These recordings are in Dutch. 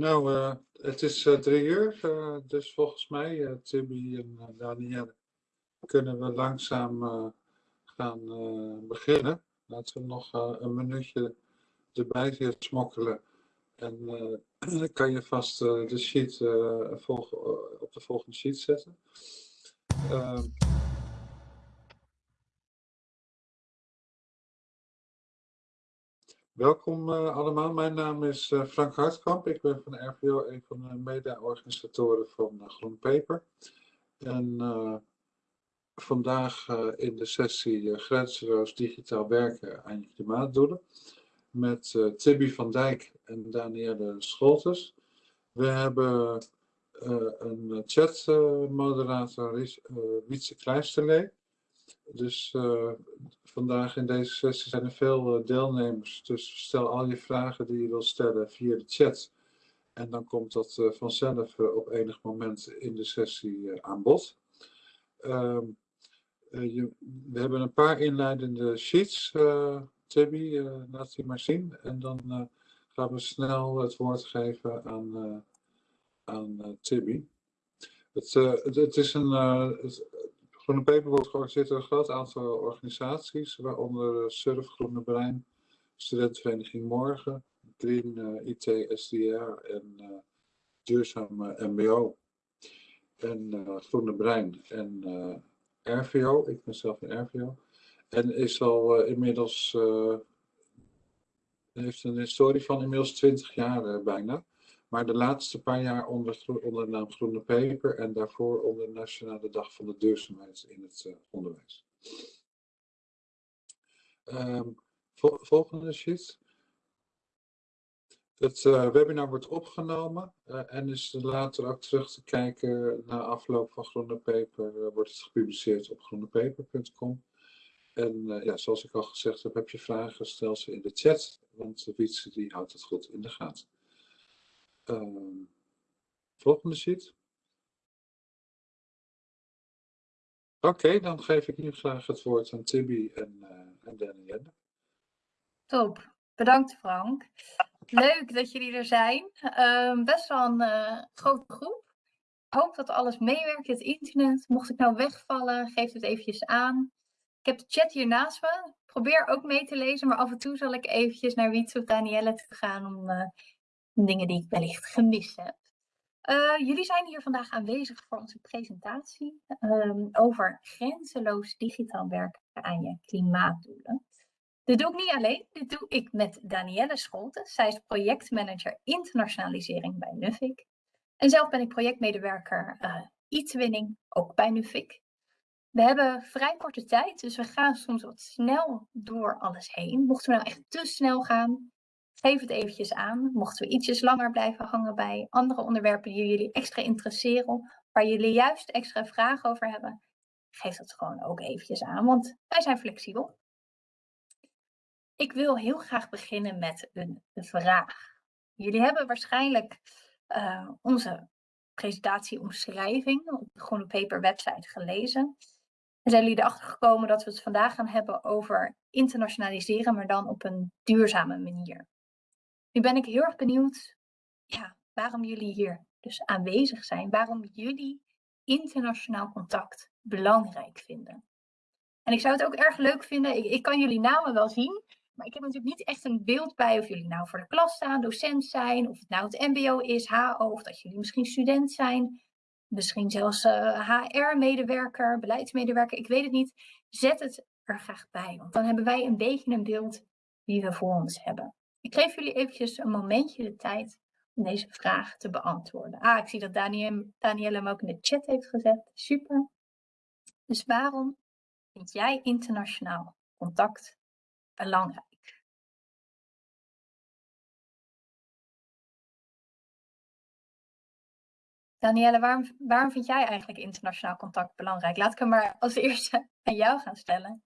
Nou, uh, het is uh, drie uur, uh, dus volgens mij, Tibi en Danielle, kunnen we langzaam gaan beginnen. Laten we nog een minuutje erbij smokkelen. En dan kan je vast de sheet op de volgende sheet zetten. Welkom uh, allemaal, mijn naam is uh, Frank Hartkamp. Ik ben van RVO een van de mede-organisatoren van uh, Groen Paper. En vandaag in de sessie Grenzeloos Digitaal Werken aan je klimaatdoelen met Tibby van Dijk en Danielle Scholtes. We hebben een chatmoderator, Wietse Kleisterlee. Dus uh, vandaag in deze sessie zijn er veel uh, deelnemers. Dus stel al je vragen die je wilt stellen via de chat. En dan komt dat uh, vanzelf op enig moment in de sessie aan bod. Ehm, we hebben een paar inleidende sheets. Tibby, laat die maar zien. En dan gaan we snel het woord geven aan, aan Tibby. Het, het, is een, Groene Peper wordt georganiseerd door een groot aantal organisaties, waaronder Surf, Groene Brein, Studentenvereniging Morgen, Green, uh, IT, SDR en uh, Duurzaam MBO. En Groene Brein en RVO, ik ben zelf een RVO. En is al inmiddels, heeft een historie van inmiddels 20 jaar bijna. Maar de laatste paar jaar onder, onder de naam Groene Peper en daarvoor onder de Nationale Dag van de Duurzaamheid in het uh, onderwijs. Um, volgende sheet. Het uh, webinar wordt opgenomen uh, en is later ook terug te kijken na afloop van Groene Peper. wordt het gepubliceerd op groenepeper.com. En ja, zoals ik al gezegd heb, heb je vragen, stel ze in de chat, want Wietse die houdt het goed in de gaten. Uh, volgende sheet. Oké, dan geef ik nu graag het woord aan Tibby en, en Danielle. Top, bedankt Frank. Leuk dat jullie er zijn. Uh, best wel een uh, grote groep. Ik hoop dat alles meewerkt, het internet. Mocht ik nou wegvallen, geef het eventjes aan. Ik heb de chat hier naast me. Probeer ook mee te lezen, maar af en toe zal ik eventjes naar Wietse of Danielle te gaan om uh, dingen die ik wellicht gemist heb. Uh, jullie zijn hier vandaag aanwezig voor onze presentatie um, over grenzeloos digitaal werken aan je klimaatdoelen. Dit doe ik niet alleen, dit doe ik met Danielle Scholten. Zij is projectmanager internationalisering bij Nuffic. En zelf ben ik projectmedewerker uh, e-twinning, ook bij Nuffic. We hebben vrij korte tijd, dus we gaan soms wat snel door alles heen. Mochten we nou echt te snel gaan, Geef het eventjes aan. Mochten we ietsjes langer blijven hangen bij andere onderwerpen die jullie extra interesseren, waar jullie juist extra vragen over hebben, geef dat gewoon ook eventjes aan, want wij zijn flexibel. Ik wil heel graag beginnen met een vraag. Jullie hebben waarschijnlijk uh, onze presentatieomschrijving op de Groene Paper website gelezen. En zijn jullie erachter gekomen dat we het vandaag gaan hebben over internationaliseren, maar dan op een duurzame manier. Nu ben ik heel erg benieuwd ja, waarom jullie hier dus aanwezig zijn. Waarom jullie internationaal contact belangrijk vinden. En ik zou het ook erg leuk vinden, ik, ik kan jullie namen wel zien, maar ik heb natuurlijk niet echt een beeld bij of jullie nou voor de klas staan, docent zijn, of het nou het mbo is, HO, of dat jullie misschien student zijn, misschien zelfs uh, eh, HR-medewerker, beleidsmedewerker, ik weet het niet. Zet het er graag bij, want dan hebben wij een beetje een beeld wie we voor ons hebben. Ik geef jullie eventjes een momentje de tijd om deze vraag te beantwoorden. Ah, ik zie dat Danielle hem ook in de chat heeft gezet. Super. Dus waarom vind jij internationaal contact belangrijk? Danielle, waarom, waarom vind jij eigenlijk internationaal contact belangrijk? Laat ik hem maar als eerste aan jou gaan stellen.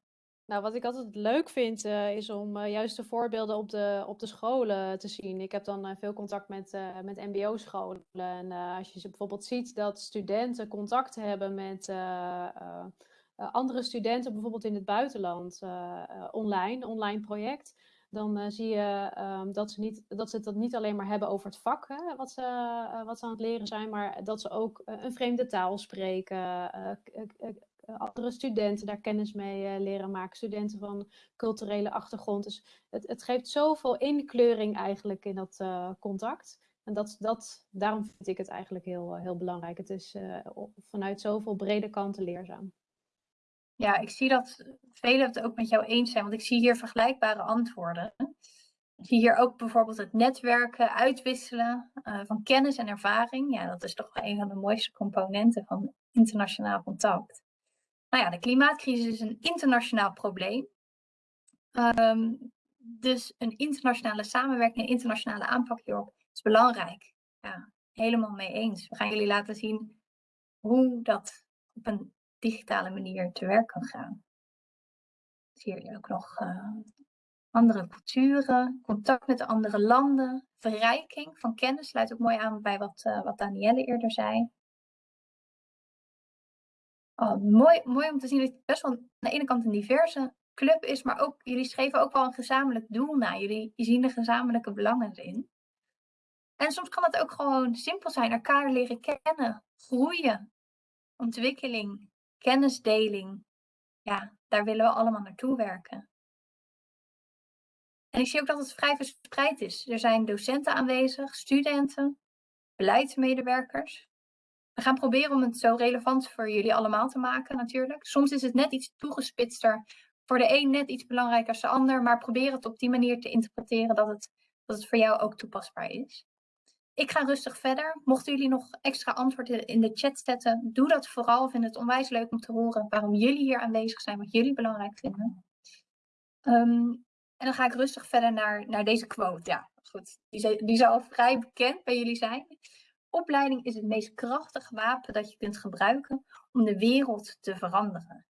Nou, wat ik altijd leuk vind, uh, is om uh, juist de voorbeelden op de, op de scholen te zien. Ik heb dan uh, veel contact met, met mbo-scholen. En als je bijvoorbeeld ziet dat studenten contact hebben met andere studenten, bijvoorbeeld in het buitenland, online, online project. dan zie je ehm, dat, ze niet, dat ze het dat niet alleen maar hebben over het vak, hè, wat, ze, wat ze aan het leren zijn, maar dat ze ook een vreemde taal spreken, andere studenten daar kennis mee leren maken, studenten van culturele achtergrond. Dus het, het geeft zoveel inkleuring eigenlijk in dat contact. En dat, dat, daarom vind ik het eigenlijk heel, heel belangrijk. Het is vanuit zoveel brede kanten leerzaam. Ja, ik zie dat velen het ook met jou eens zijn, want ik zie hier vergelijkbare antwoorden. Ik zie hier ook bijvoorbeeld het netwerken, uitwisselen van kennis en ervaring. Ja, dat is toch een van de mooiste componenten van internationaal contact. Nou ja, de klimaatcrisis is een internationaal probleem. Um, dus een internationale samenwerking, een internationale aanpak hierop is belangrijk. Ja, helemaal mee eens. We gaan jullie laten zien hoe dat op een digitale manier te werk kan gaan. Zie je ook nog uh, andere culturen, contact met andere landen, verrijking van kennis. Sluit ook mooi aan bij wat, uh, wat Danielle eerder zei. Oh, mooi, mooi om te zien dat het best wel aan de ene kant een diverse club is, maar ook jullie schreven ook wel een gezamenlijk doel na. Jullie zien de gezamenlijke belangen erin. En soms kan het ook gewoon simpel zijn, elkaar leren kennen, groeien, ontwikkeling, kennisdeling, ja, daar willen we allemaal naartoe werken. En ik zie ook dat het vrij verspreid is. Er zijn docenten aanwezig, studenten, beleidsmedewerkers. We gaan proberen om het zo relevant voor jullie allemaal te maken natuurlijk. Soms is het net iets toegespitster, voor de een net iets belangrijker als de ander, maar probeer het op die manier te interpreteren dat het, dat het voor jou ook toepasbaar is. Ik ga rustig verder. Mochten jullie nog extra antwoorden in de chat zetten, doe dat vooral. Ik vind het onwijs leuk om te horen waarom jullie hier aanwezig zijn, wat jullie belangrijk vinden. Um, en dan ga ik rustig verder naar, naar deze quote. Ja, goed. Die, die zal vrij bekend bij jullie zijn. Opleiding is het meest krachtige wapen dat je kunt gebruiken om de wereld te veranderen.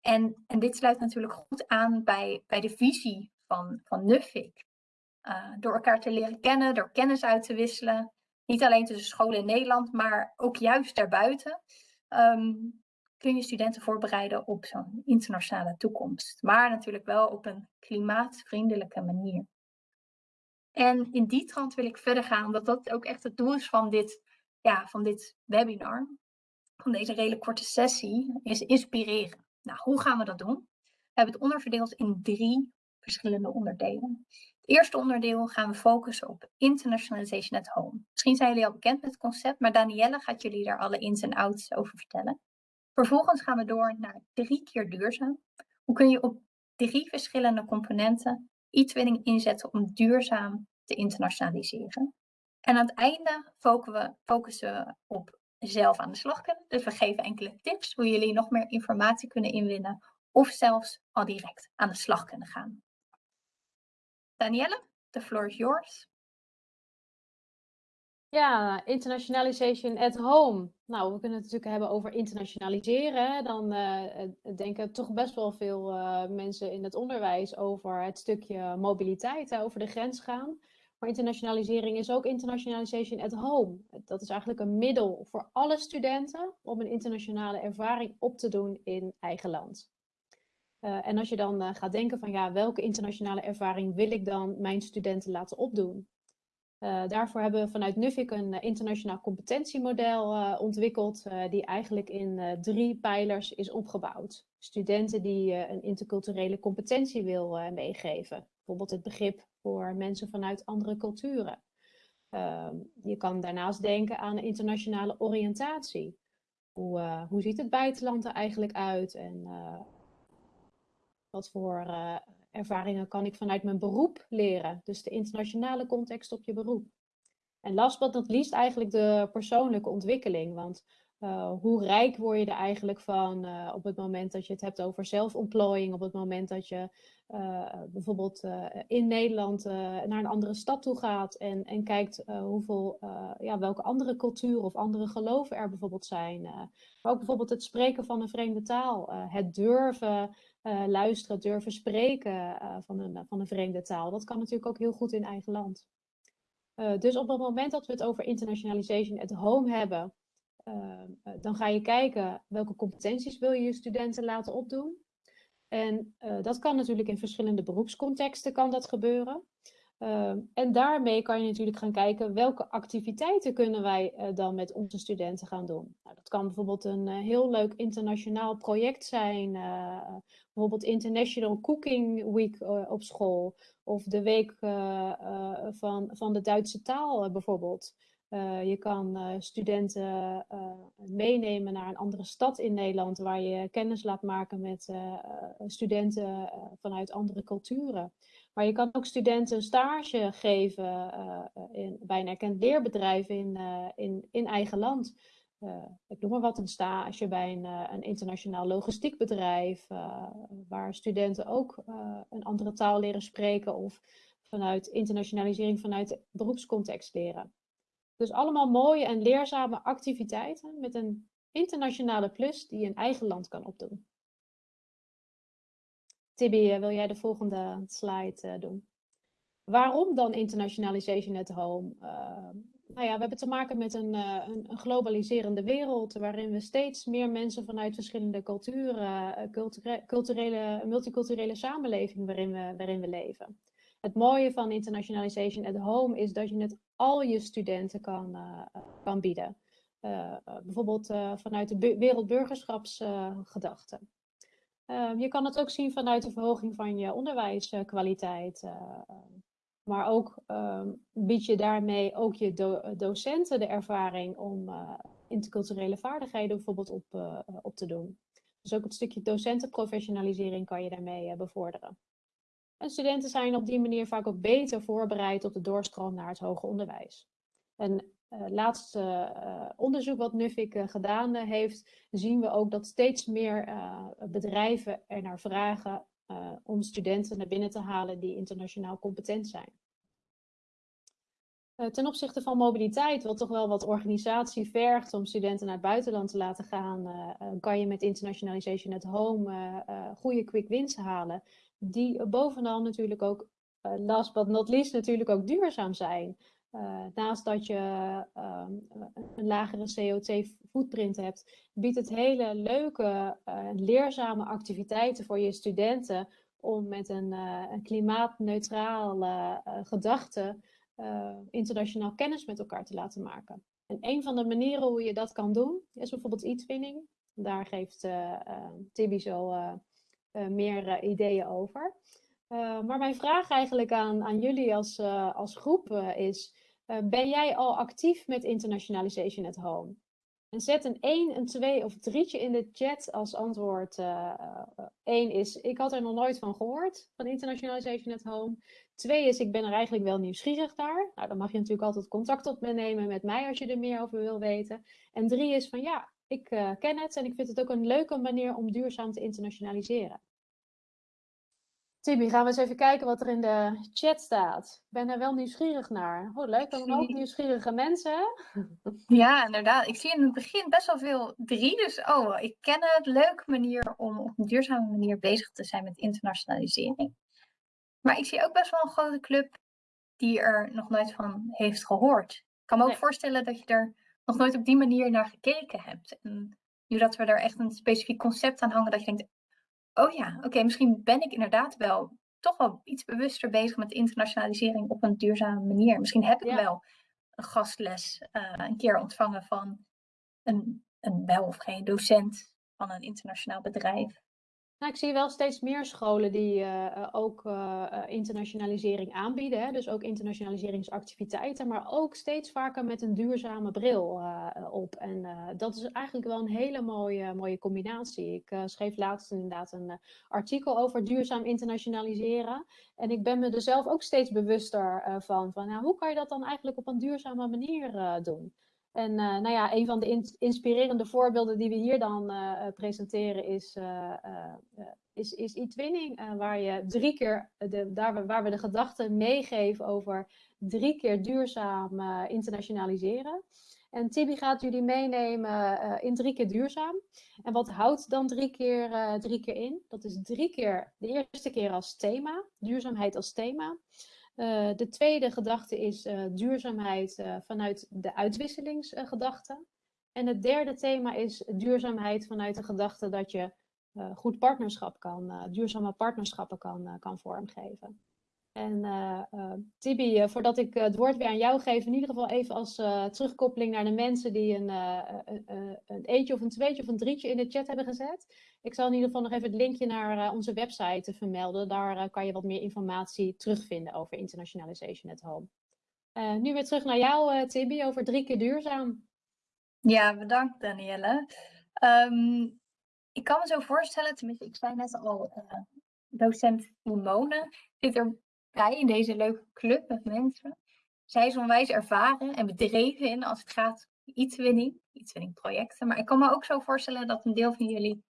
En, en dit sluit natuurlijk goed aan bij, bij de visie van, van. Uh, door elkaar te leren kennen, door kennis uit te wisselen. Niet alleen tussen scholen in Nederland, maar ook juist daarbuiten. Um, kun je studenten voorbereiden op zo'n internationale toekomst. Maar natuurlijk wel op een klimaatvriendelijke manier. En in die trant wil ik verder gaan, omdat dat ook echt het doel is van dit, ja, van dit webinar. Van deze hele korte sessie, is inspireren. Nou, hoe gaan we dat doen? We hebben het onderverdeeld in drie verschillende onderdelen. Het eerste onderdeel gaan we focussen op internationalization at home. Misschien zijn jullie al bekend met het concept, maar Danielle gaat jullie daar alle ins en outs over vertellen. Vervolgens gaan we door naar drie keer duurzaam. Hoe kun je op drie verschillende componenten e-twinning inzetten om duurzaam te internationaliseren? En aan het einde focussen we op zelf aan de slag kunnen. Dus we geven enkele tips hoe jullie nog meer informatie kunnen inwinnen of zelfs al direct aan de slag kunnen gaan. Danielle, the floor is yours. Ja, internationalization at home. Nou, we kunnen het natuurlijk hebben over internationaliseren. Dan uh, denken toch best wel veel uh, mensen in het onderwijs over het stukje mobiliteit, over de grens gaan. Maar internationalisering is ook internationalization at home. Dat is eigenlijk een middel voor alle studenten om een internationale ervaring op te doen in eigen land. Uh, en als je dan gaat denken van ja, welke internationale ervaring wil ik dan mijn studenten laten opdoen? Uh, daarvoor hebben we vanuit Nuffic een uh, internationaal competentiemodel uh, ontwikkeld, die eigenlijk in drie pijlers is opgebouwd. Studenten die een interculturele competentie wil meegeven, bijvoorbeeld het begrip voor mensen vanuit andere culturen. Ehm, je kan daarnaast denken aan internationale oriëntatie. Hoe, hoe ziet het buitenland er eigenlijk uit en wat voor ervaringen kan ik vanuit mijn beroep leren. Dus de internationale context op je beroep. En last but not least eigenlijk de persoonlijke ontwikkeling. Want uh, hoe rijk word je er eigenlijk van uh, op het moment dat je het hebt over zelfontplooiing, op het moment dat je uh, bijvoorbeeld in Nederland naar een andere stad toe gaat en, en kijkt hoeveel, ja, welke andere culturen of andere geloven er bijvoorbeeld zijn. maar ook bijvoorbeeld het spreken van een vreemde taal, het durven uh, luisteren, durven spreken uh, van, een, van een vreemde taal. Dat kan natuurlijk ook heel goed in eigen land. Uh, dus op het moment dat we het over internationalization at home hebben, dan ga je kijken welke competenties wil je je studenten laten opdoen. En dat kan natuurlijk in verschillende beroepscontexten kan dat gebeuren. Ehm, en daarmee kan je natuurlijk gaan kijken welke activiteiten kunnen wij uh, dan met onze studenten gaan doen. Nou, dat kan bijvoorbeeld een uh, heel leuk internationaal project zijn, uh, bijvoorbeeld International Cooking Week op school of de week van, van de Duitse taal bijvoorbeeld. je kan studenten meenemen naar een andere stad in Nederland waar je kennis laat maken met studenten vanuit andere culturen. Maar je kan ook studenten een stage geven uh, in, bij een erkend leerbedrijf in, uh, in, in eigen land. Ik noem maar wat, een stage bij een, een internationaal logistiek bedrijf, waar studenten ook een andere taal leren spreken of vanuit internationalisering vanuit beroepscontext leren. Dus allemaal mooie en leerzame activiteiten met een internationale plus die je in eigen land kan opdoen. Tibi, eh, wil jij de volgende slide eh, doen? Waarom dan internationalization at home? Uh, nou ja, we hebben te maken met een, een, globaliserende wereld waarin we steeds meer mensen vanuit verschillende culturen, culturele, culturele, multiculturele samenleving waarin we, waarin we leven. Het mooie van internationalization at home is dat je het al je studenten kan, kan bieden. bijvoorbeeld vanuit de wereldburgerschapsgedachte. Ehm, je kan het ook zien vanuit de verhoging van je onderwijskwaliteit. Uh, maar ook um, bied je daarmee ook je docenten de ervaring om uh, interculturele vaardigheden bijvoorbeeld op, op te doen. Dus ook het stukje docentenprofessionalisering kan je daarmee bevorderen. En studenten zijn op die manier vaak ook beter voorbereid op de doorstroom naar het hoger onderwijs. En laatste uh, onderzoek wat Nuffic uh, gedaan heeft, zien we ook dat steeds meer bedrijven er naar vragen om studenten naar binnen te halen die internationaal competent zijn. ten opzichte van mobiliteit, wat toch wel wat organisatie vergt om studenten naar het buitenland te laten gaan, kan je met Internationalization at Home goede quick wins halen. Die bovenal natuurlijk ook, last but not least, natuurlijk ook duurzaam zijn. Uh, naast dat je uh, een lagere CO2-footprint hebt, biedt het hele leuke, uh, leerzame activiteiten voor je studenten om met een, een klimaatneutrale gedachte internationaal kennis met elkaar te laten maken. En een van de manieren hoe je dat kan doen, is bijvoorbeeld e-twinning. Daar geeft Tibi zo meer ideeën over. Maar mijn vraag eigenlijk aan, aan jullie als, als groep is, eh, ben jij al actief met Internationalization at Home? En zet een 1, een 2 of 3 in de chat als antwoord. 1 uh, uh, is, ik had er nog nooit van gehoord, van Internationalization at Home. 2 is, ik ben er eigenlijk wel nieuwsgierig naar. Nou, dan mag je natuurlijk altijd contact opnemen met mij als je er meer over wil weten. En 3 is van, ja, ik uh, ken het en ik vind het ook een leuke manier om duurzaam te internationaliseren. Tibi, gaan we eens even kijken wat er in de chat staat. Ik ben er wel nieuwsgierig naar. Oh, leuk, we hebben ook nieuwsgierige mensen? Ja, inderdaad. Ik zie in het begin best wel veel drie. Dus, oh, ik ken het. Leuke manier om op een duurzame manier bezig te zijn met internationalisering. Maar ik zie ook best wel een grote club die er nog nooit van heeft gehoord. Ik kan me ook voorstellen dat je er nog nooit op die manier naar gekeken hebt. En nu dat we er echt een specifiek concept aan hangen, dat je denkt, Oh ja, oké, misschien ben ik inderdaad wel toch wel iets bewuster bezig met internationalisering op een duurzame manier. Misschien heb ik wel een gastles uh, een keer ontvangen van een, een wel of geen docent van een internationaal bedrijf. Nou, ik zie wel steeds meer scholen die uh, ook uh, internationalisering aanbieden. Hè? Dus ook internationaliseringsactiviteiten, maar ook steeds vaker met een duurzame bril op. En dat is eigenlijk wel een hele mooie, mooie combinatie. Ik schreef laatst inderdaad een artikel over duurzaam internationaliseren. En ik ben me er zelf ook steeds bewuster van, van nou, hoe kan je dat dan eigenlijk op een duurzame manier doen? En uh, nou ja, een van de in inspirerende voorbeelden die we hier dan uh, presenteren is, is, is e-twinning, waar je drie keer, de, daar, waar we de gedachten meegeven over drie keer duurzaam internationaliseren. En Tibi gaat jullie meenemen in drie keer duurzaam. En wat houdt dan drie keer, drie keer in? Dat is drie keer, de eerste keer als thema, duurzaamheid als thema. Uh, de tweede gedachte is uh, duurzaamheid uh, vanuit de uitwisselingsgedachte. en het derde thema is duurzaamheid vanuit de gedachte dat je goed partnerschap kan, duurzame partnerschappen kan, kan vormgeven. En uh, Tibi, voordat ik het woord weer aan jou geef, in ieder geval even als terugkoppeling naar de mensen die een, een eentje of een tweetje of een drietje in de chat hebben gezet. Ik zal in ieder geval nog even het linkje naar onze website vermelden. Daar kan je wat meer informatie terugvinden over Internationalization at Home. nu weer terug naar jou, Tibi, over drie keer duurzaam. Ja, bedankt Danielle. Um, ik kan me zo voorstellen, tenminste, ik zei net al, uh, docent Simone zit erbij in deze leuke club met mensen. Zij is onwijs ervaren en bedreven in als het gaat om iets-winning, iets-winning projecten. Maar ik kan me ook zo voorstellen dat een deel van jullie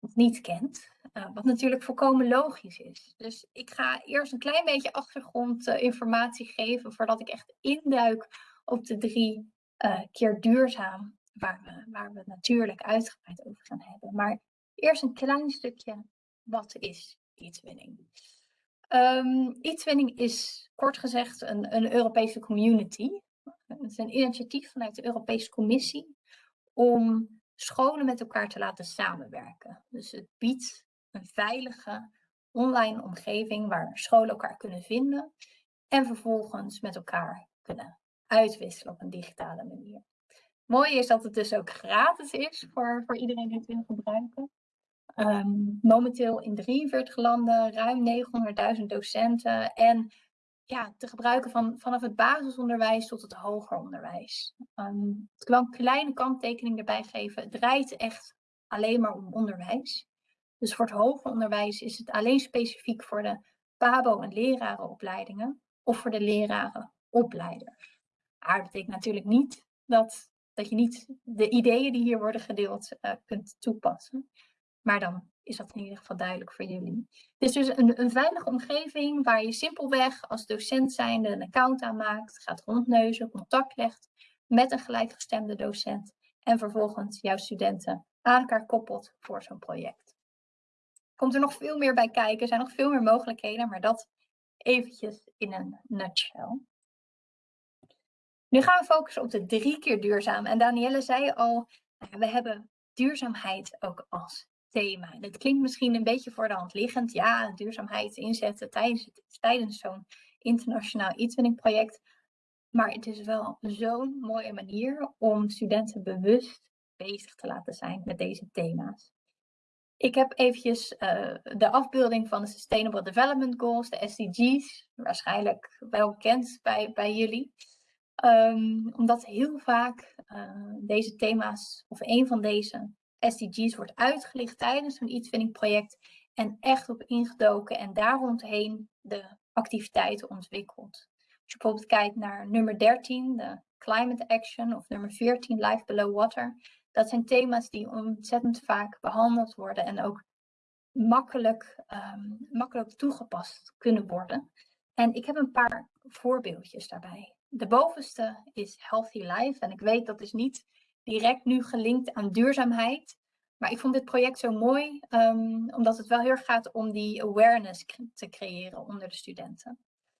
het niet kent. Uh, wat natuurlijk volkomen logisch is. Dus ik ga eerst een klein beetje achtergrondinformatie uh, geven voordat ik echt induik op de drie uh, keer duurzaam, waar we, waar we natuurlijk uitgebreid over gaan hebben. Maar eerst een klein stukje, wat is e-twinning? Um, e-twinning is kort gezegd een, een Europese community. Het is een initiatief vanuit de Europese Commissie om scholen met elkaar te laten samenwerken. Dus het biedt een veilige online omgeving waar scholen elkaar kunnen vinden en vervolgens met elkaar kunnen uitwisselen op een digitale manier. Mooi is dat het dus ook gratis is voor, voor iedereen die het wil gebruiken. Um, momenteel in 43 landen, ruim 900.000 docenten en ja, te gebruiken van, vanaf het basisonderwijs tot het hoger onderwijs. Um, ik wil een kleine kanttekening erbij geven. Het draait echt alleen maar om onderwijs. Dus voor het hoger onderwijs is het alleen specifiek voor de PABO- en lerarenopleidingen of voor de lerarenopleiders. Maar dat betekent natuurlijk niet dat, dat je niet de ideeën die hier worden gedeeld uh, kunt toepassen. Maar dan is dat in ieder geval duidelijk voor jullie. Het is dus een, een veilige omgeving waar je simpelweg als docent zijnde een account aanmaakt, gaat rondneuzen, contact legt met een gelijkgestemde docent en vervolgens jouw studenten aan elkaar koppelt voor zo'n project. Komt er nog veel meer bij kijken, er zijn nog veel meer mogelijkheden, maar dat eventjes in een nutshell. Nu gaan we focussen op de drie keer duurzaam. En Danielle zei al, nou we hebben duurzaamheid ook als thema. Dat klinkt misschien een beetje voor de hand liggend. Ja, duurzaamheid inzetten tijdens, zo'n internationaal e project. Maar het is wel zo'n mooie manier om studenten bewust bezig te laten zijn met deze thema's. Ik heb eventjes uh, de afbeelding van de Sustainable Development Goals, de SDG's, waarschijnlijk wel bekend bij, bij jullie. Um, omdat heel vaak uh, deze thema's, of een van deze SDG's, wordt uitgelicht tijdens een e project en echt op ingedoken en daar rondheen de activiteiten ontwikkeld. Als je bijvoorbeeld kijkt naar nummer 13, de Climate Action, of nummer 14, Life Below Water, dat zijn thema's die ontzettend vaak behandeld worden en ook makkelijk, um, makkelijk toegepast kunnen worden. En ik heb een paar voorbeeldjes daarbij de bovenste is Healthy Life. En ik weet dat is niet direct nu gelinkt aan duurzaamheid. Maar ik vond dit project zo mooi, um, omdat het wel heel erg gaat om die awareness te creëren onder de studenten.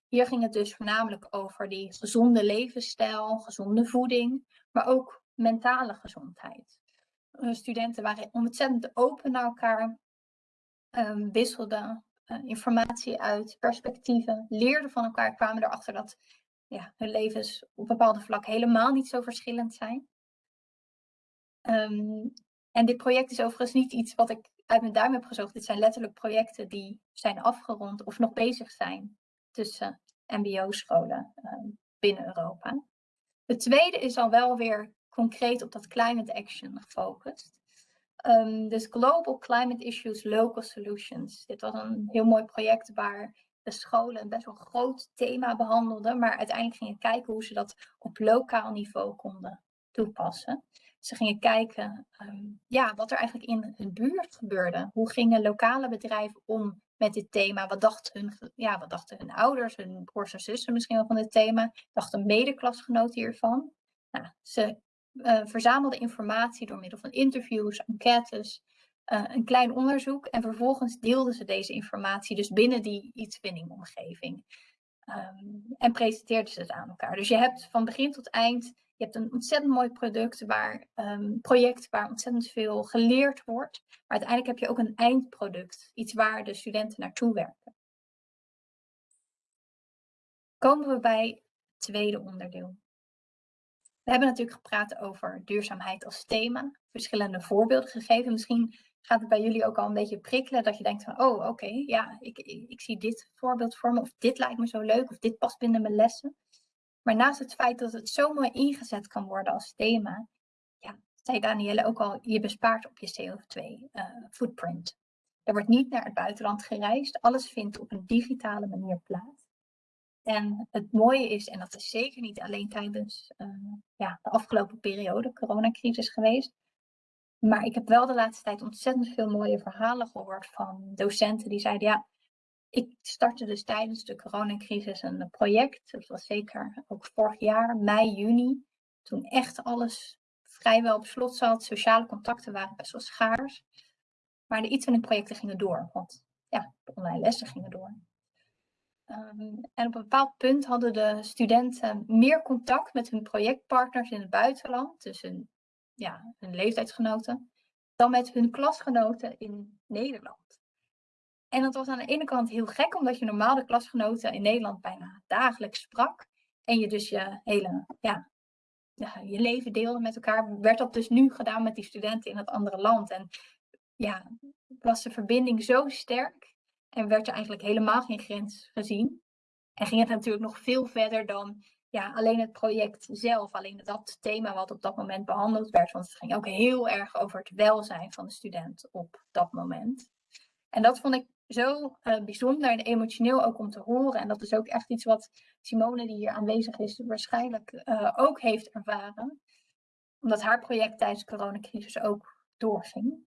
Hier ging het dus voornamelijk over die gezonde levensstijl, gezonde voeding, maar ook mentale gezondheid. Uh, studenten waren ontzettend open naar elkaar, um, wisselden uh, informatie uit, perspectieven, leerden van elkaar, kwamen erachter dat ja, hun levens op bepaalde vlakken helemaal niet zo verschillend zijn. Um, en dit project is overigens niet iets wat ik uit mijn duim heb gezocht. Dit zijn letterlijk projecten die zijn afgerond of nog bezig zijn tussen MBO-scholen um, binnen Europa. Het tweede is al wel weer concreet op dat climate action gefocust. Um, dus Global Climate Issues, Local Solutions. Dit was een heel mooi project waar de scholen een best wel groot thema behandelden, maar uiteindelijk gingen kijken hoe ze dat op lokaal niveau konden toepassen. Ze gingen kijken um, ja, wat er eigenlijk in hun buurt gebeurde. Hoe gingen lokale bedrijven om met dit thema? Wat dachten hun, ja, wat dachten hun ouders, hun broers en zussen misschien wel van dit thema? Dachten medeklasgenoten hiervan? Nou, ze uh, verzamelden informatie door middel van interviews, enquêtes, uh, een klein onderzoek en vervolgens deelden ze deze informatie dus binnen die e-twinning omgeving. Um, en presenteerden ze het aan elkaar. Dus je hebt van begin tot eind Je hebt een ontzettend mooi product waar, um, project waar ontzettend veel geleerd wordt. Maar uiteindelijk heb je ook een eindproduct. Iets waar de studenten naartoe werken. Komen we bij het tweede onderdeel. We hebben natuurlijk gepraat over duurzaamheid als thema. Verschillende voorbeelden gegeven. Misschien gaat het bij jullie ook al een beetje prikkelen. Dat je denkt van, oh oké, ja, ik, ik, ik zie dit voorbeeld voor me. Of dit lijkt me zo leuk. Of dit past binnen mijn lessen. Maar naast het feit dat het zo mooi ingezet kan worden als thema, ja, zei Danielle ook al, je bespaart op je CO2-footprint. Eh, er wordt niet naar het buitenland gereisd, alles vindt op een digitale manier plaats. En het mooie is, en dat is zeker niet alleen tijdens uh, ja, de afgelopen periode, coronacrisis geweest, maar ik heb wel de laatste tijd ontzettend veel mooie verhalen gehoord van docenten die zeiden, ja, ik startte dus tijdens de coronacrisis een project. Dat was zeker ook vorig jaar, mei, juni. Toen echt alles vrijwel op slot zat. Sociale contacten waren best wel schaars. Maar de iets projecten gingen door. Want ja, de online lessen gingen door. Um, en op een bepaald punt hadden de studenten meer contact met hun projectpartners in het buitenland. Dus hun, ja, hun leeftijdsgenoten. Dan met hun klasgenoten in Nederland. En dat was aan de ene kant heel gek, omdat je normaal de klasgenoten in Nederland bijna dagelijks sprak. En je dus je hele, ja, je leven deelde met elkaar. Werd dat dus nu gedaan met die studenten in het andere land. En ja, was de verbinding zo sterk. En werd er eigenlijk helemaal geen grens gezien. En ging het natuurlijk nog veel verder dan ja, alleen het project zelf. Alleen dat thema wat op dat moment behandeld werd. Want het ging ook heel erg over het welzijn van de student op dat moment. En dat vond ik zo uh, bijzonder en emotioneel ook om te horen. En dat is ook echt iets wat Simone, die hier aanwezig is, waarschijnlijk uh, ook heeft ervaren. Omdat haar project tijdens de coronacrisis ook doorging.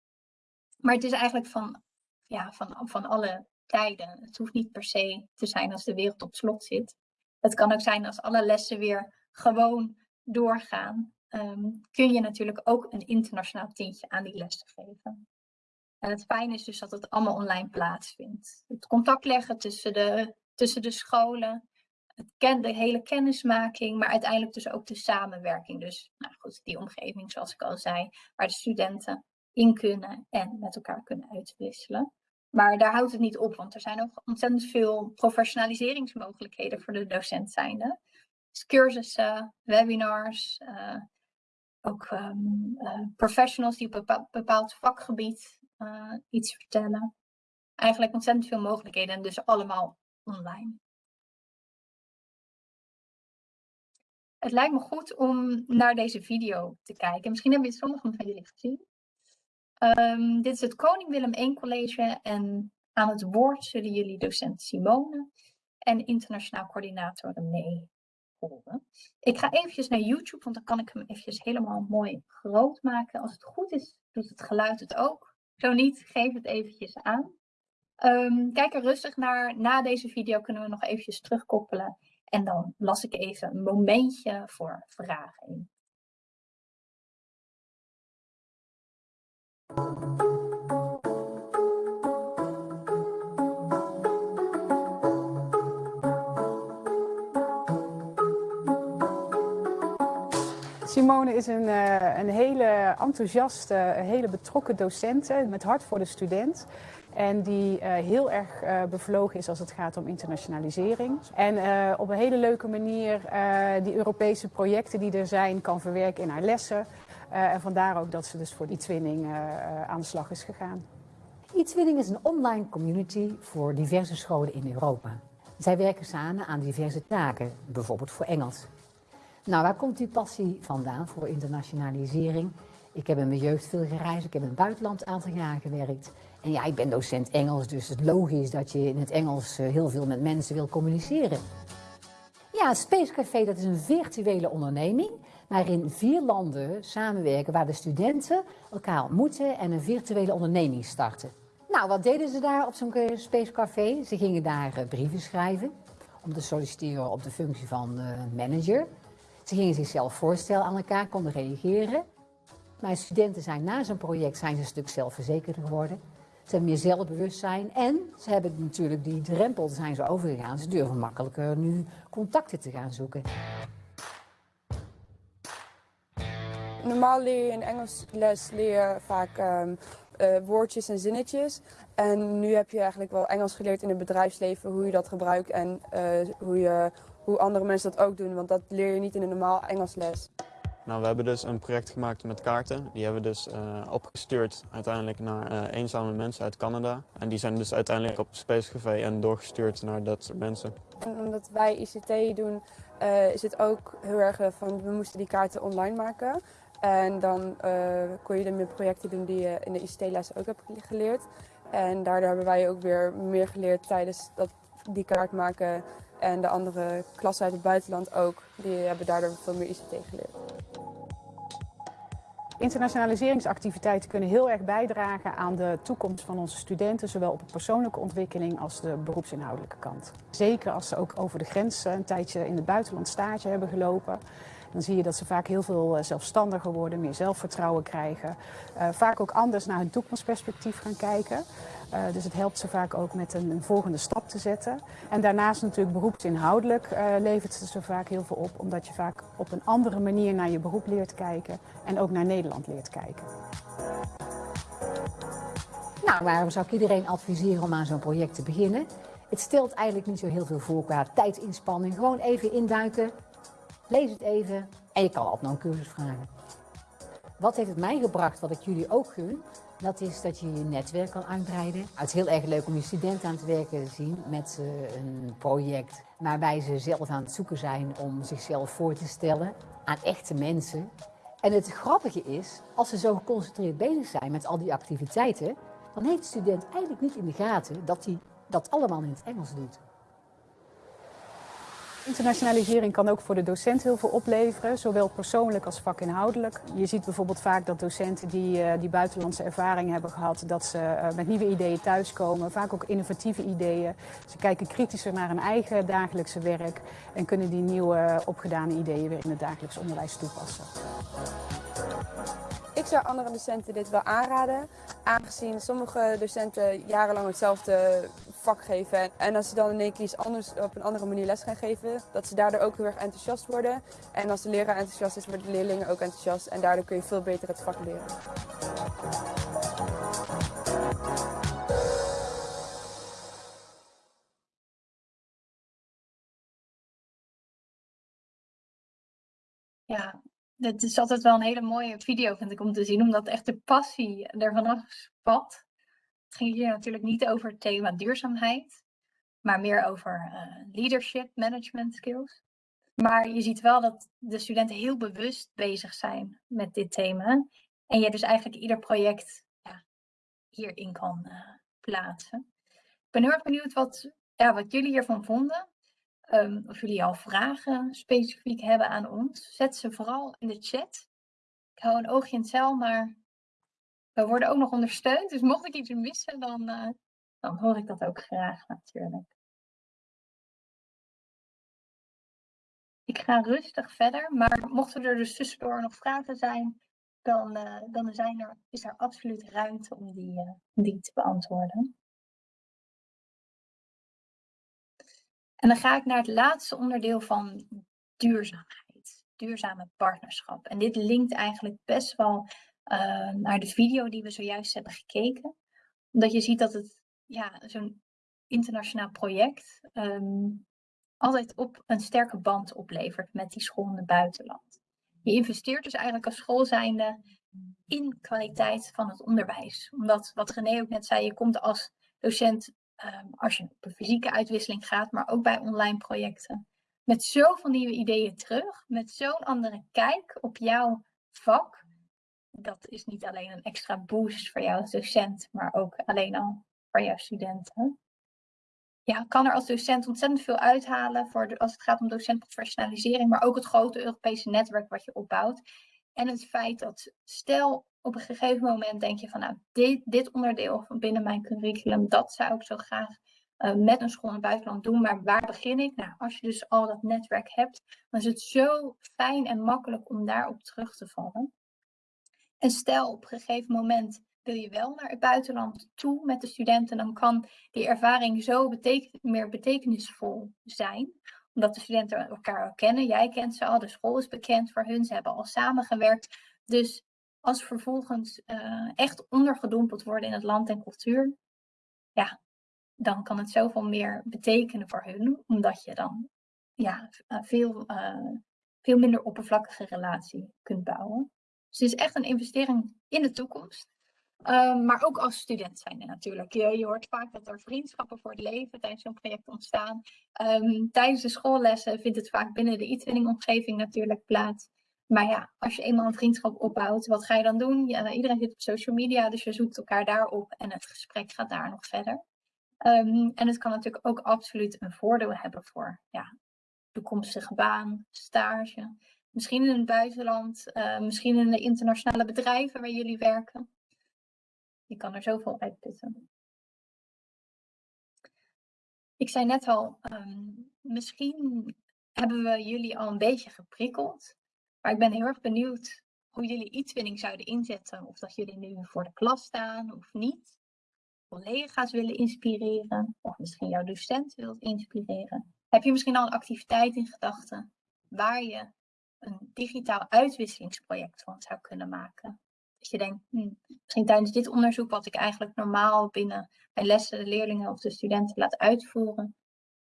Maar het is eigenlijk van, ja, van, van alle tijden. Het hoeft niet per se te zijn als de wereld op slot zit. Het kan ook zijn als alle lessen weer gewoon doorgaan. Um, kun je natuurlijk ook een internationaal tintje aan die lessen geven. En het fijne is dus dat het allemaal online plaatsvindt. Het contact leggen tussen de, tussen de scholen, het de hele kennismaking, maar uiteindelijk dus ook de samenwerking. Dus nou goed, die omgeving zoals ik al zei, waar de studenten in kunnen en met elkaar kunnen uitwisselen. Maar daar houdt het niet op, want er zijn ook ontzettend veel professionaliseringsmogelijkheden voor de docent zijnde. Dus cursussen, webinars, uh, ook um, uh, professionals die op een bepaald vakgebied uh, iets vertellen. Eigenlijk ontzettend veel mogelijkheden en dus allemaal online. Het lijkt me goed om naar deze video te kijken. Misschien hebben sommigen van jullie gezien. Um, dit is het Koning Willem I College en aan het woord zullen jullie docent Simone en internationaal coördinator René horen. Ik ga eventjes naar YouTube, want dan kan ik hem eventjes helemaal mooi groot maken. Als het goed is, doet het geluid het ook. Zo niet, geef het eventjes aan. Um, kijk er rustig naar. Na deze video kunnen we nog eventjes terugkoppelen. En dan las ik even een momentje voor vragen in. Simone is een, uh, een hele enthousiaste, hele betrokken docent met hart voor de student. En die uh, heel erg uh, bevlogen is als het gaat om internationalisering. En op een hele leuke manier die Europese projecten die er zijn kan verwerken in haar lessen. en vandaar ook dat ze dus voor die twinning aan de slag is gegaan. E-twinning is een online community voor diverse scholen in Europa. Zij werken samen aan diverse taken, bijvoorbeeld voor Engels. Nou, waar komt die passie vandaan voor internationalisering? Ik heb in mijn jeugd veel gereisd, ik heb in het buitenland een aantal jaar gewerkt. En ja, ik ben docent Engels, dus het is logisch dat je in het Engels eh, heel veel met mensen wil communiceren. Ja, Space Café dat is een virtuele onderneming waarin vier landen samenwerken waar de studenten elkaar ontmoeten en een virtuele onderneming starten. Nou, wat deden ze daar op zo'n eh, Space Café? Ze gingen daar eh, brieven schrijven om te solliciteren op de functie van manager. Ze gingen zichzelf voorstellen aan elkaar, konden reageren. Mijn studenten zijn na zo'n project zijn ze een stuk zelfverzekerder geworden. Ze hebben meer zelfbewustzijn en ze hebben natuurlijk die drempel zijn ze overgegaan. Ze durven makkelijker nu contacten te gaan zoeken. normaal leer je in Engels les leer vaak ehm, eh, woordjes en zinnetjes. En nu heb je eigenlijk wel Engels geleerd in het bedrijfsleven, hoe je dat gebruikt en eh, hoe, je, hoe andere mensen dat ook doen. Want dat leer je niet in een normaal Engels les. Nou, we hebben dus een project gemaakt met kaarten. Die hebben we dus uh, opgestuurd uiteindelijk naar uh, eenzame mensen uit Canada. En die zijn dus uiteindelijk op Space Café en doorgestuurd naar dat soort mensen. En omdat wij ICT doen, uh, is het ook heel erg van we moesten die kaarten online maken. En dan kon je er meer projecten doen die je in de ICT-lessen ook hebt geleerd. En daardoor hebben wij ook weer meer geleerd tijdens dat, die kaart maken. En de andere klassen uit het buitenland ook. Die hebben daardoor veel meer ICT geleerd. Internationaliseringsactiviteiten kunnen heel erg bijdragen aan de toekomst van onze studenten, zowel op de persoonlijke ontwikkeling als de beroepsinhoudelijke kant. Zeker als ze ook over de grens een tijdje in het buitenland stage hebben gelopen. Dan zie je dat ze vaak heel veel zelfstandiger worden, meer zelfvertrouwen krijgen. Uh, vaak ook anders naar hun toekomstperspectief gaan kijken. Uh, dus het helpt ze vaak ook met een, volgende stap te zetten. En daarnaast natuurlijk beroepsinhoudelijk levert het ze vaak heel veel op. Omdat je vaak op een andere manier naar je beroep leert kijken. En ook naar Nederland leert kijken. Nou, waarom zou ik iedereen adviseren om aan zo'n project te beginnen? Het stelt eigenlijk niet zo heel veel voor qua tijdsinspanning. Gewoon even induiken, lees het even en je kan altijd nog een cursus vragen. Wat heeft het mij gebracht, wat ik jullie ook gun? Dat is dat je je netwerk kan uitbreiden. Het is heel erg leuk om je studenten aan het werken te zien met een project waarbij ze zelf aan het zoeken zijn om zichzelf voor te stellen aan echte mensen. En het grappige is, als ze zo geconcentreerd bezig zijn met al die activiteiten, dan heeft de student eigenlijk niet in de gaten dat hij dat allemaal in het Engels doet. Internationalisering kan ook voor de docent heel veel opleveren, zowel persoonlijk als vakinhoudelijk. Je ziet bijvoorbeeld vaak dat docenten die, uh, die buitenlandse ervaring hebben gehad, dat ze uh, met nieuwe ideeën thuiskomen, vaak ook innovatieve ideeën. Ze kijken kritischer naar hun eigen dagelijkse werk en kunnen die nieuwe opgedane ideeën weer in het dagelijks onderwijs toepassen. Zou andere docenten dit wel aanraden, aangezien sommige docenten jarenlang hetzelfde vak geven. En als ze dan in één keer anders op een andere manier les gaan geven, dat ze daardoor ook heel erg enthousiast worden. En als de leraar enthousiast is, worden de leerlingen ook enthousiast. En daardoor kun je veel beter het vak leren. Het is altijd wel een hele mooie video, vind ik, om te zien, omdat echt de passie er vanaf spat. Het ging hier natuurlijk niet over het thema duurzaamheid, maar meer over uh, leadership, management skills. Maar je ziet wel dat de studenten heel bewust bezig zijn met dit thema. En je dus eigenlijk ieder project ja, hierin kan uh, plaatsen. Ik ben heel erg benieuwd wat, ja, wat jullie hiervan vonden. Um, of jullie al vragen specifiek hebben aan ons. Zet ze vooral in de chat. Ik hou een oogje in het zeil, maar we worden ook nog ondersteund. Dus mocht ik iets missen, dan, uh, dan hoor ik dat ook graag natuurlijk. Ik ga rustig verder, maar mochten er dus tussendoor nog vragen zijn, dan, uh, dan zijn er, is er absoluut ruimte om die, uh, die te beantwoorden. En dan ga ik naar het laatste onderdeel van duurzaamheid, duurzame partnerschap. En dit linkt eigenlijk best wel uh, naar de video die we zojuist hebben gekeken. Omdat je ziet dat het ja, zo'n internationaal project um, altijd op een sterke band oplevert met die school in het buitenland. Je investeert dus eigenlijk als school zijnde in kwaliteit van het onderwijs. Omdat, wat René ook net zei, je komt als docent, um, als je op een fysieke uitwisseling gaat, maar ook bij online projecten, met zoveel nieuwe ideeën terug, met zo'n andere kijk op jouw vak, dat is niet alleen een extra boost voor jou als docent, maar ook alleen al voor jouw studenten. Ja, kan er als docent ontzettend veel uithalen voor als het gaat om docentprofessionalisering, maar ook het grote Europese netwerk wat je opbouwt. En het feit dat, stel op een gegeven moment denk je van, nou, dit, dit onderdeel van binnen mijn curriculum, dat zou ik zo graag uh, met een school in het buitenland doen. Maar waar begin ik? Nou, als je dus al dat netwerk hebt, dan is het zo fijn en makkelijk om daarop terug te vallen. En stel op een gegeven moment wil je wel naar het buitenland toe met de studenten, dan kan die ervaring zo beteken meer betekenisvol zijn. Omdat de studenten elkaar al kennen. Jij kent ze al, de school is bekend voor hun, ze hebben al samengewerkt. Dus als vervolgens uh, echt ondergedompeld worden in het land en cultuur, ja, dan kan het zoveel meer betekenen voor hun, omdat je dan ja, veel, uh, veel minder oppervlakkige relatie kunt bouwen. Dus het is echt een investering in de toekomst. Um, maar ook als student zijn natuurlijk. Je, hoort vaak dat er vriendschappen voor het leven tijdens zo'n project ontstaan. Um, tijdens de schoollessen vindt het vaak binnen de e-twinning omgeving natuurlijk plaats. Maar ja, als je eenmaal een vriendschap opbouwt, wat ga je dan doen? Ja, iedereen zit op social media, dus je zoekt elkaar daarop en het gesprek gaat daar nog verder. Um, en het kan natuurlijk ook absoluut een voordeel hebben voor ja, toekomstige baan, stage. Misschien in het buitenland, uh, misschien in de internationale bedrijven waar jullie werken. Je kan er zoveel uitputten. Ik zei net al, um, misschien hebben we jullie al een beetje geprikkeld. Maar ik ben heel erg benieuwd hoe jullie e-twinning zouden inzetten. Of dat jullie nu voor de klas staan of niet. Collega's willen inspireren. Of misschien jouw docent wilt inspireren. Heb je misschien al een activiteit in gedachten waar je een digitaal uitwisselingsproject van zou kunnen maken? Dat je denkt, hm, misschien tijdens dit onderzoek, wat ik eigenlijk normaal binnen mijn lessen de leerlingen of de studenten laat uitvoeren,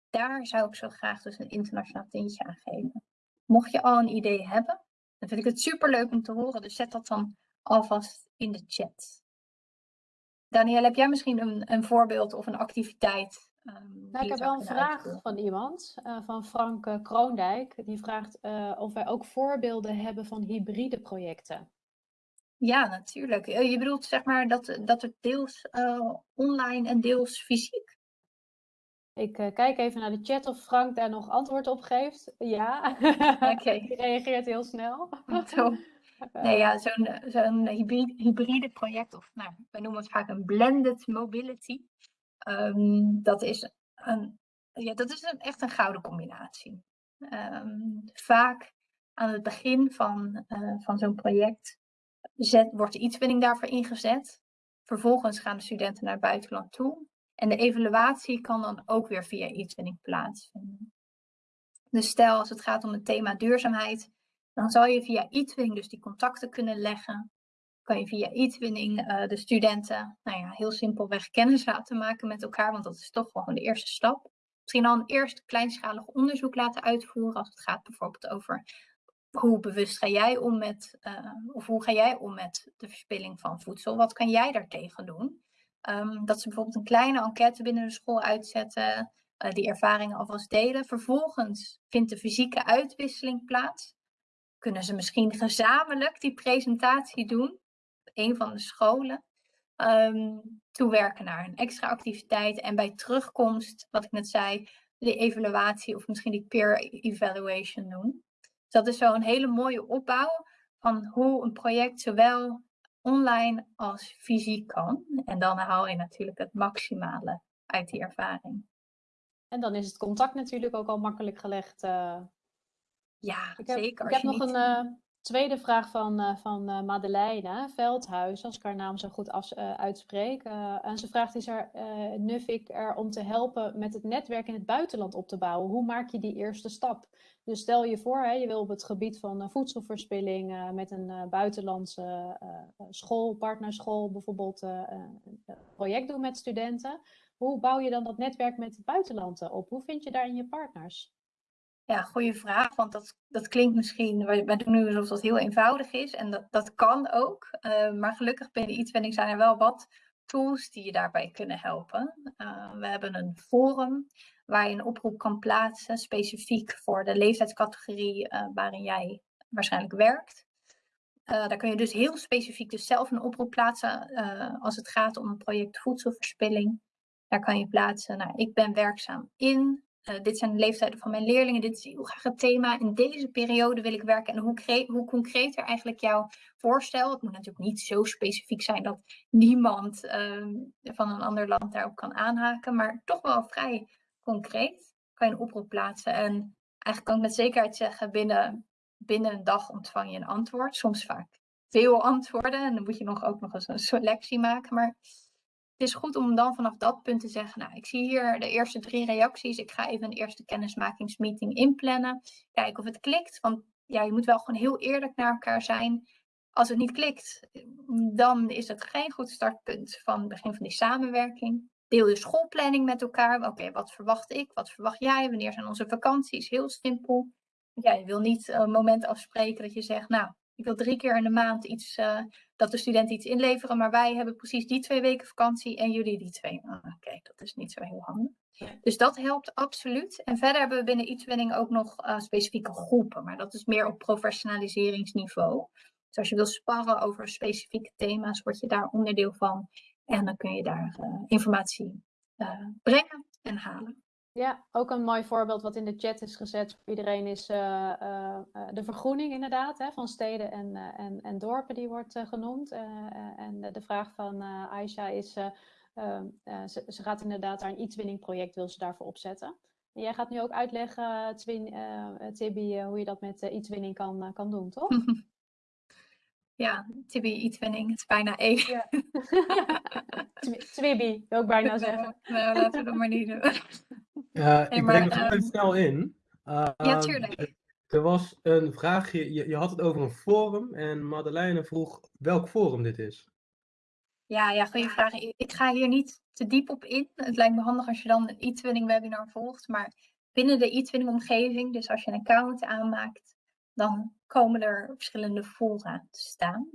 daar zou ik zo graag dus een internationaal tintje aan geven. Mocht je al een idee hebben, dan vind ik het super leuk om te horen. Dus zet dat dan alvast in de chat. Daniel, heb jij misschien een, een voorbeeld of een activiteit? Um, nou, ik heb wel een vraag van iemand, uh, van Frank uh, Kroondijk. Die vraagt uh, of wij ook voorbeelden hebben van hybride projecten. Ja, natuurlijk. Je bedoelt zeg maar dat, dat het deels online en deels fysiek? Ik uh, kijk even naar de chat of Frank daar nog antwoord op geeft. Ja, okay. die reageert heel snel. Zo. Nee, ja, zo'n zo'n hybride, project, of nou, we noemen het vaak een blended mobility. Um, dat is, een, ja, dat is een, echt een gouden combinatie. Um, vaak aan het begin van, uh, van zo'n project zet, wordt de iets-winning daarvoor ingezet. Vervolgens gaan de studenten naar het buitenland toe. En de evaluatie kan dan ook weer via e-twinning plaatsvinden. Dus stel als het gaat om het thema duurzaamheid, dan zal je via e-twinning dus die contacten kunnen leggen. Kan je via e-twinning uh, de studenten, nou ja, heel simpelweg kennis laten maken met elkaar, want dat is toch gewoon de eerste stap. Misschien al een eerst kleinschalig onderzoek laten uitvoeren als het gaat bijvoorbeeld over hoe bewust ga jij om met, uh, of hoe ga jij om met de verspilling van voedsel? Wat kan jij daartegen doen? Um, dat ze bijvoorbeeld een kleine enquête binnen de school uitzetten, uh, die ervaringen alvast delen. Vervolgens vindt de fysieke uitwisseling plaats. Kunnen ze misschien gezamenlijk die presentatie doen op een van de scholen. Um, toewerken naar een extra activiteit en bij terugkomst, wat ik net zei, de evaluatie of misschien die peer evaluation doen. Dus dat is zo een hele mooie opbouw van hoe een project zowel online als fysiek kan. En dan haal je natuurlijk het maximale uit die ervaring. En dan is het contact natuurlijk ook al makkelijk gelegd. Uh... Ja, ik heb, zeker. Ik heb nog een uh, tweede vraag van, uh, van Madeleine Veldhuis, als ik haar naam zo goed af, uitspreek. en ze vraagt, is er Nuffic er om te helpen met het netwerk in het buitenland op te bouwen? Hoe maak je die eerste stap? Dus stel je voor, hè, je wil op het gebied van uh, voedselverspilling uh, met een uh, buitenlandse school, partnerschool bijvoorbeeld, een project doen met studenten. Hoe bouw je dan dat netwerk met het buitenland op? Hoe vind je daarin je partners? Ja, goede vraag, want dat, dat klinkt misschien, wij, doen nu alsof dat heel eenvoudig is en dat, dat kan ook. maar gelukkig binnen e-twinning zijn er wel wat tools die je daarbij kunnen helpen. we hebben een forum waar je een oproep kan plaatsen, specifiek voor de leeftijdscategorie uh, waarin jij waarschijnlijk werkt. Daar kun je dus heel specifiek dus zelf een oproep plaatsen als het gaat om een project voedselverspilling. Daar kan je plaatsen, nou, ik ben werkzaam in, dit zijn de leeftijden van mijn leerlingen, dit is heel graag het thema, in deze periode wil ik werken. En hoe, hoe concreter eigenlijk jouw voorstel, het moet natuurlijk niet zo specifiek zijn dat niemand van een ander land daarop kan aanhaken, maar toch wel vrij concreet kan je een oproep plaatsen. En eigenlijk kan ik met zekerheid zeggen, binnen, binnen een dag ontvang je een antwoord. Soms vaak veel antwoorden en dan moet je nog ook nog eens een selectie maken. Maar het is goed om dan vanaf dat punt te zeggen, nou, ik zie hier de eerste drie reacties. Ik ga even een eerste kennismakingsmeeting inplannen. Kijken of het klikt. Want ja, je moet wel gewoon heel eerlijk naar elkaar zijn. Als het niet klikt, dan is het geen goed startpunt van het begin van die samenwerking. Deel je schoolplanning met elkaar. Oké, wat verwacht ik? Wat verwacht jij? Wanneer zijn onze vakanties? Heel simpel. Ja, je wil niet een moment afspreken dat je zegt, nou, ik wil drie keer in de maand iets, uh, dat de studenten iets inleveren, maar wij hebben precies die twee weken vakantie en jullie die twee. Ah, Oké, dat is niet zo heel handig. Dus dat helpt absoluut. En verder hebben we binnen e-twinning ook nog uh, specifieke groepen, maar dat is meer op professionaliseringsniveau. Dus als je wil sparren over specifieke thema's, word je daar onderdeel van. En dan kun je daar uh, informatie brengen en halen. Ja, ook een mooi voorbeeld wat in de chat is gezet voor iedereen is uh, uh, de vergroening inderdaad hè, van steden en, en, en dorpen die wordt genoemd. en de vraag van Aisha is, ehm, ze, ze, gaat inderdaad daar een e-twinning project wil ze daarvoor opzetten. En jij gaat nu ook uitleggen, Tibi, hoe je dat met e-twinning kan, kan doen, toch? Ja, Tibi e-twinning, het is bijna één. Ja. Twibi, wil ik bijna zeggen. Nou, laten we dat maar niet doen. Uh, ik breng er even snel in. Uh, ja, tuurlijk. Er was een vraagje, je, je, had het over een forum en Madeleine vroeg welk forum dit is. Ja, ja, goede vraag. Ik ga hier niet te diep op in. Het lijkt me handig als je dan een e-twinning webinar volgt, maar binnen de e-twinning omgeving, dus als je een account aanmaakt, dan komen er verschillende fora te staan.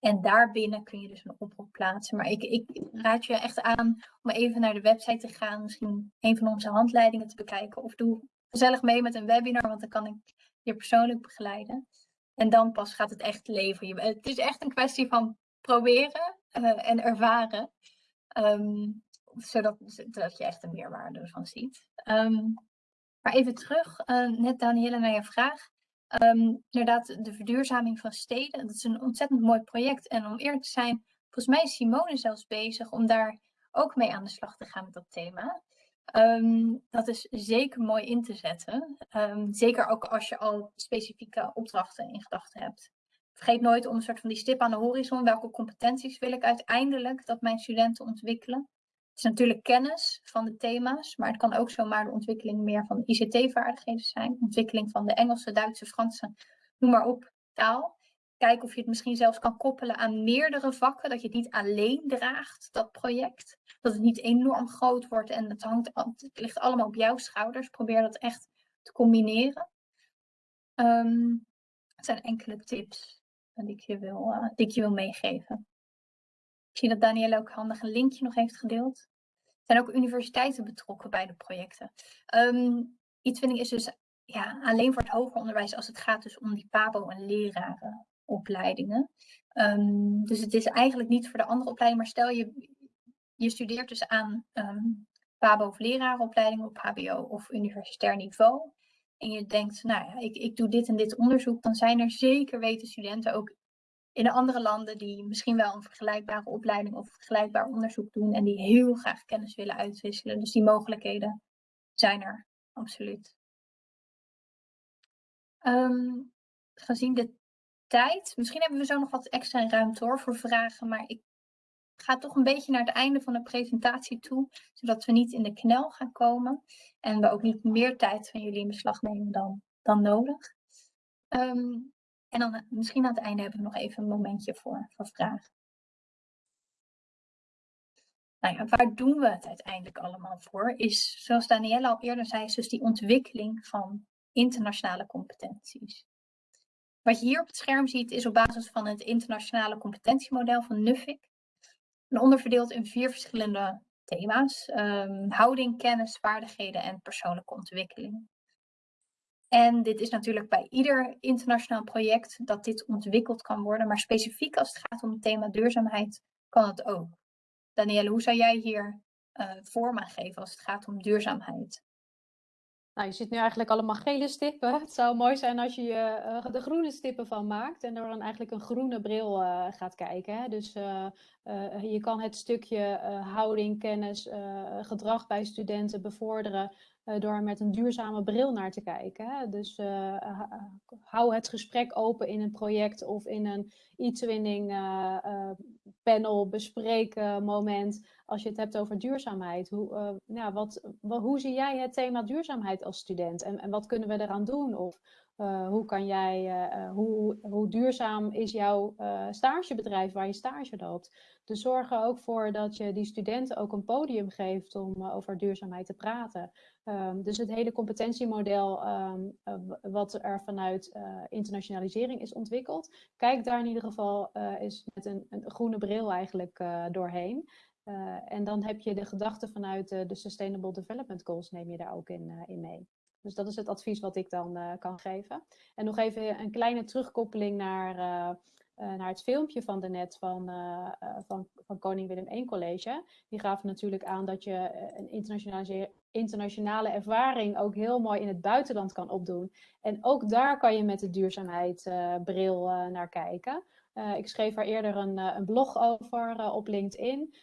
En daarbinnen kun je dus een oproep plaatsen. Maar ik, ik raad je echt aan om even naar de website te gaan. Misschien een van onze handleidingen te bekijken. Of doe gezellig mee met een webinar, want dan kan ik je persoonlijk begeleiden. En dan pas gaat het echt leven. het is echt een kwestie van proberen uh, en ervaren. Um, zodat, zodat je echt een meerwaarde ervan ziet. Um, maar even terug, uh, net Danielle, naar je vraag. Um, inderdaad, de verduurzaming van steden, dat is een ontzettend mooi project. En om eerlijk te zijn, volgens mij is Simone zelfs bezig om daar ook mee aan de slag te gaan met dat thema. Um, dat is zeker mooi in te zetten. Um, zeker ook als je al specifieke opdrachten in gedachten hebt. Vergeet nooit om een soort van die stip aan de horizon. Welke competenties wil ik uiteindelijk dat mijn studenten ontwikkelen? Is natuurlijk kennis van de thema's, maar het kan ook zomaar de ontwikkeling meer van ICT-vaardigheden zijn. Ontwikkeling van de Engelse, Duitse, Franse, noem maar op, taal. Kijken of je het misschien zelfs kan koppelen aan meerdere vakken, dat je het niet alleen draagt, dat project. Dat het niet enorm groot wordt en het, hangt, het ligt allemaal op jouw schouders. Probeer dat echt te combineren. Um, het zijn enkele tips die ik je wil, uh, die ik je wil meegeven. Ik zie dat Danielle ook handig een linkje nog heeft gedeeld. Zijn ook universiteiten betrokken bij de projecten. Um, e-twinning is dus ja, alleen voor het hoger onderwijs als het gaat dus om die PABO- en lerarenopleidingen. Um, dus het is eigenlijk niet voor de andere opleidingen, maar stel je, je studeert dus aan um, PABO- of op HBO of universitair niveau. En je denkt, nou ja, ik, ik doe dit en dit onderzoek, dan zijn er zeker weten studenten ook in de andere landen die misschien wel een vergelijkbare opleiding of vergelijkbaar onderzoek doen en die heel graag kennis willen uitwisselen. Dus die mogelijkheden zijn er absoluut. Um, gezien de tijd, misschien hebben we zo nog wat extra ruimte hoor voor vragen, maar ik ga toch een beetje naar het einde van de presentatie toe, zodat we niet in de knel gaan komen en we ook niet meer tijd van jullie in beslag nemen dan, dan nodig. Um, en dan eh, misschien aan het einde hebben we nog even een momentje voor, voor vragen. Nou ja, waar doen we het uiteindelijk allemaal voor? Is, zoals Danielle al eerder zei, dus die ontwikkeling van internationale competenties. Wat je hier op het scherm ziet is op basis van het internationale competentiemodel van NUFIC. En onderverdeeld in vier verschillende thema's. Um, houding, kennis, vaardigheden en persoonlijke ontwikkeling. En dit is natuurlijk bij ieder internationaal project dat dit ontwikkeld kan worden. Maar specifiek als het gaat om het thema duurzaamheid kan het ook. Danielle, hoe zou jij hier uh, vorm aan geven als het gaat om duurzaamheid? Nou, je ziet nu eigenlijk allemaal gele stippen. Het zou mooi zijn als je uh, de groene stippen van maakt en er dan eigenlijk een groene bril uh, gaat kijken. Hè? Dus je kan het stukje houding, kennis, gedrag bij studenten bevorderen door er met een duurzame bril naar te kijken. Hè? Dus hou het gesprek open in een project of in een e-twinning panel, bespreken moment als je het hebt over duurzaamheid. Hoe, ja, wat, hoe zie jij het thema duurzaamheid als student en, en wat kunnen we eraan doen? Of hoe kan jij, hoe, hoe duurzaam is jouw stagebedrijf waar je stage loopt? Dus zorg er ook voor dat je die studenten ook een podium geeft om over duurzaamheid te praten. Um, dus het hele competentiemodel uh, wat er vanuit internationalisering is ontwikkeld, kijk daar in ieder geval eens met een, een, groene bril eigenlijk doorheen. en dan heb je de gedachten vanuit de Sustainable Development Goals, neem je daar ook in, in mee. Dus dat is het advies wat ik dan kan geven. En nog even een kleine terugkoppeling naar uh, naar het filmpje van daarnet van, van, van Koning Willem I College. Die gaven natuurlijk aan dat je een internationale, internationale ervaring ook heel mooi in het buitenland kan opdoen. En ook daar kan je met de duurzaamheidsbril naar kijken. Ik schreef daar eerder een, een blog over op LinkedIn.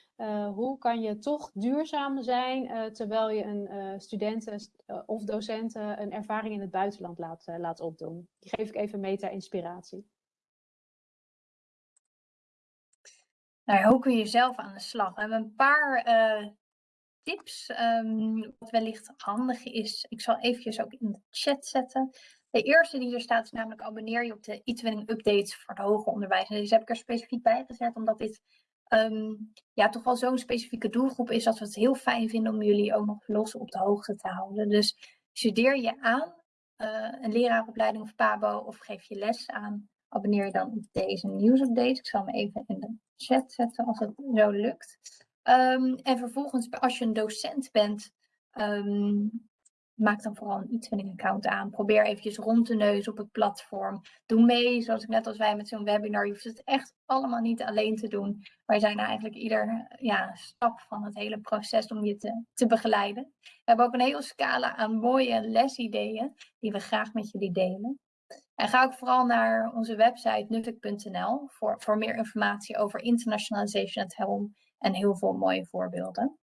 hoe kan je toch duurzaam zijn terwijl je een studenten of docenten een ervaring in het buitenland laat, opdoen? Die geef ik even mee ter inspiratie. Nou, hoe kun je zelf aan de slag? We hebben een paar tips, um, wat wellicht handig is. Ik zal eventjes ook in de chat zetten. De eerste die er staat is namelijk abonneer je op de e-twinning updates voor het hoger onderwijs. En deze heb ik er specifiek bij gezet, omdat dit um, ja, toch wel zo'n specifieke doelgroep is dat we het heel fijn vinden om jullie ook nog los op de hoogte te houden. Dus studeer je aan uh, een leraaropleiding of PABO of geef je les aan abonneer je dan op deze nieuwsupdate. Ik zal hem even in de chat zetten als het zo lukt. Um, en vervolgens, als je een docent bent, um, maak dan vooral een e-twinning account aan. Probeer eventjes rond te neuzen op het platform. Doe mee, zoals ik net als wij met zo'n webinar. Je hoeft het echt allemaal niet alleen te doen. Wij zijn eigenlijk ieder ja, stap van het hele proces om je te, te begeleiden. We hebben ook een hele scala aan mooie lesideeën die we graag met jullie delen. En ga ook vooral naar onze website nuffic.nl voor, voor meer informatie over internationalization at home en heel veel mooie voorbeelden.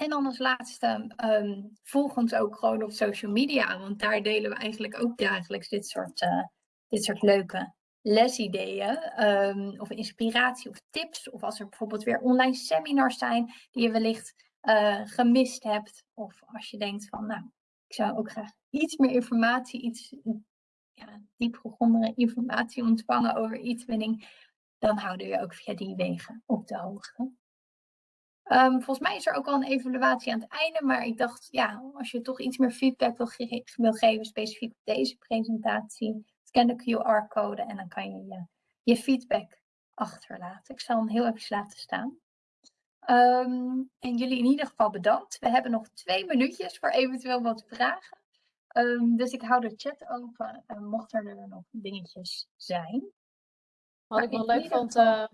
En dan als laatste, um, volg ons ook gewoon op social media, want daar delen we eigenlijk ook dagelijks dit soort, uh, dit soort leuke lesideeën um, of inspiratie of tips. Of als er bijvoorbeeld weer online seminars zijn die je wellicht uh, gemist hebt. Of als je denkt van, nou, ik zou ook graag iets meer informatie, iets ja, diepgegronde informatie ontvangen over e-twinning. Dan houden we ook via die wegen op de hoogte. Um, volgens mij is er ook al een evaluatie aan het einde, maar ik dacht, ja, als je toch iets meer feedback wil, ge wil geven, specifiek op deze presentatie, scan de QR-code en dan kan je, je je feedback achterlaten. Ik zal hem heel even laten staan. Um, en jullie in ieder geval bedankt. We hebben nog twee minuutjes voor eventueel wat vragen. Um, dus ik hou de chat open, uh, mocht er nog dingetjes zijn. Wat ik wel leuk vond, uh,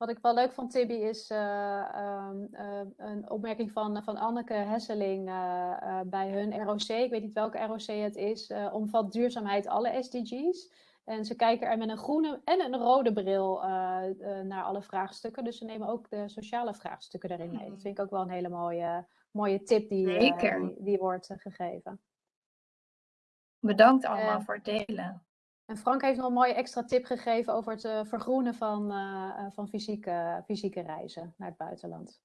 wat ik wel leuk vond, Tibby, is uh, um, een opmerking van, van Anneke Hesseling bij hun ROC. Ik weet niet welke ROC het is. omvat duurzaamheid alle SDG's. En ze kijken er met een groene en een rode bril naar alle vraagstukken. Dus ze nemen ook de sociale vraagstukken erin mee. Dat vind ik ook wel een hele mooie, mooie tip die, die, die, wordt gegeven. Bedankt allemaal voor het delen. En Frank heeft nog een mooie extra tip gegeven over het vergroenen van, van fysieke, fysieke reizen naar het buitenland.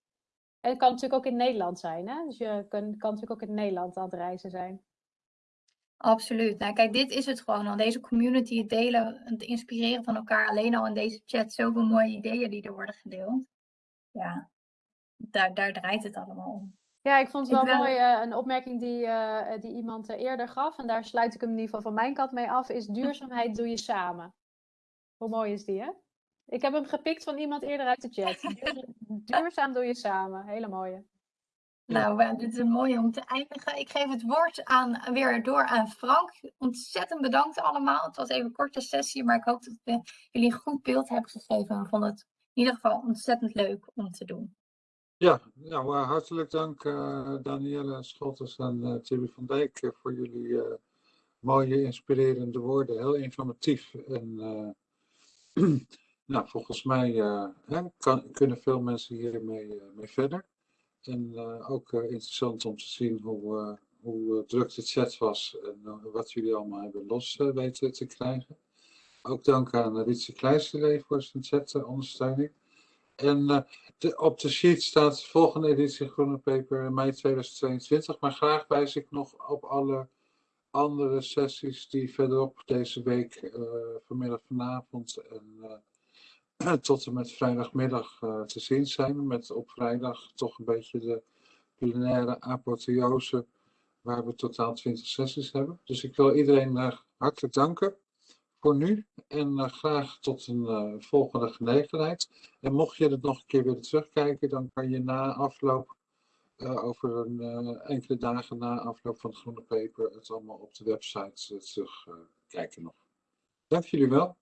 En het kan natuurlijk ook in Nederland zijn. Hè? Dus je kan, kan natuurlijk ook in Nederland aan het reizen zijn. Absoluut. Nou, kijk, dit is het gewoon al. Deze community, het delen, het inspireren van elkaar. Alleen al in deze chat, zoveel mooie ideeën die er worden gedeeld. Ja, daar, daar draait het allemaal om. Ja, ik vond het wel, mooi. Uh, een opmerking die, uh, die iemand uh, eerder gaf. En daar sluit ik hem in ieder geval van mijn kant mee af. Is duurzaamheid doe je samen. Hoe mooi is die, hè? Ik heb hem gepikt van iemand eerder uit de chat. duurzaam doe je samen. Hele mooie. Nou, dit is een mooie om te eindigen. Ik geef het woord aan, weer door aan Frank. Ontzettend bedankt allemaal. Het was even een korte sessie, maar ik hoop dat we jullie een goed beeld hebben gegeven. We vonden het in ieder geval ontzettend leuk om te doen. Ja, nou, uh, hartelijk dank uh, Danielle Schotters en uh, Tilly van Dijk voor jullie mooie, inspirerende woorden. Heel informatief en nou, volgens mij kan, kunnen veel mensen hiermee mee verder. En ook interessant om te zien hoe, hoe druk de chat was en wat jullie allemaal hebben los weten te krijgen. Ook dank aan Ritse Kleijsterlee voor zijn chat-ondersteuning. En uh, de, op de sheet staat de volgende editie Groene Paper mei 2022. Maar graag wijs ik nog op alle andere sessies die verderop deze week, uh, vanmiddag, vanavond en uh, tot en met vrijdagmiddag te zien zijn. Met op vrijdag toch een beetje de plenaire apotheose, waar we totaal 20 sessies hebben. Dus ik wil iedereen hartelijk danken voor nu en uh, graag tot een uh, volgende gelegenheid. En mocht je het nog een keer willen terugkijken, dan kan je na afloop, uh, over een, enkele dagen na afloop van het Groene Paper, het allemaal op de website terugkijken nog. Dank jullie wel.